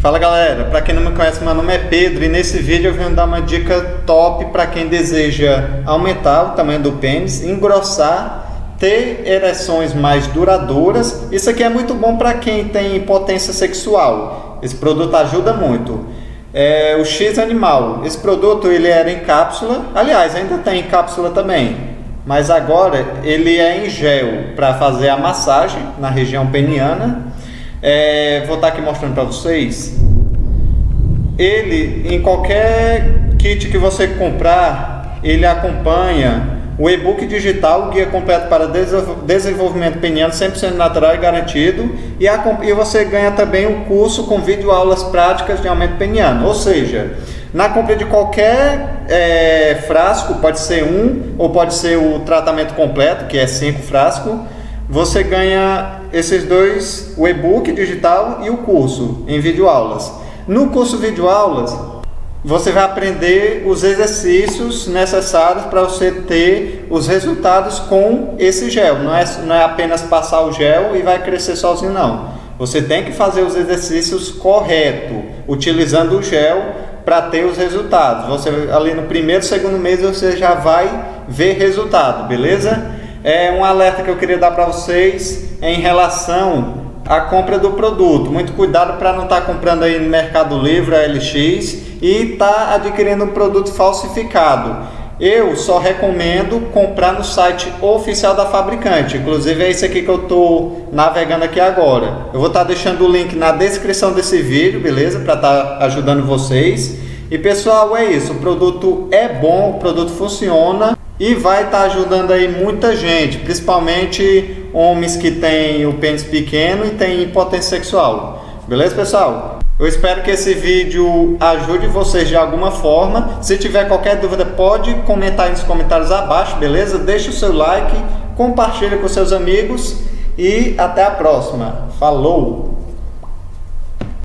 Fala galera, para quem não me conhece, meu nome é Pedro e nesse vídeo eu venho dar uma dica top para quem deseja aumentar o tamanho do pênis, engrossar, ter ereções mais duradouras. Isso aqui é muito bom para quem tem impotência sexual. Esse produto ajuda muito. É o X Animal. Esse produto ele era em cápsula, aliás ainda tem em cápsula também, mas agora ele é em gel para fazer a massagem na região peniana é, vou estar aqui mostrando para vocês. Ele, em qualquer kit que você comprar, ele acompanha o e-book digital, guia completo para desenvolvimento peniano, 100% natural e garantido. E, a, e você ganha também o um curso com vídeo aulas práticas de aumento peniano. Ou seja, na compra de qualquer é, frasco, pode ser um ou pode ser o tratamento completo, que é cinco frascos, você ganha esses dois, o e-book digital e o curso em videoaulas. No curso videoaulas, você vai aprender os exercícios necessários para você ter os resultados com esse gel. Não é, não é apenas passar o gel e vai crescer sozinho, não. Você tem que fazer os exercícios corretos, utilizando o gel para ter os resultados. Você ali no primeiro, segundo mês você já vai ver resultado, beleza? É um alerta que eu queria dar para vocês em relação à compra do produto. Muito cuidado para não estar tá comprando aí no Mercado Livre, a LX, e estar tá adquirindo um produto falsificado. Eu só recomendo comprar no site oficial da fabricante. Inclusive é esse aqui que eu estou navegando aqui agora. Eu vou estar tá deixando o link na descrição desse vídeo, beleza? Para estar tá ajudando vocês. E pessoal, é isso. O produto é bom, o produto funciona e vai estar tá ajudando aí muita gente, principalmente homens que têm o pênis pequeno e têm impotência sexual. Beleza, pessoal? Eu espero que esse vídeo ajude vocês de alguma forma. Se tiver qualquer dúvida, pode comentar aí nos comentários abaixo, beleza? Deixe o seu like, compartilhe com seus amigos e até a próxima. Falou!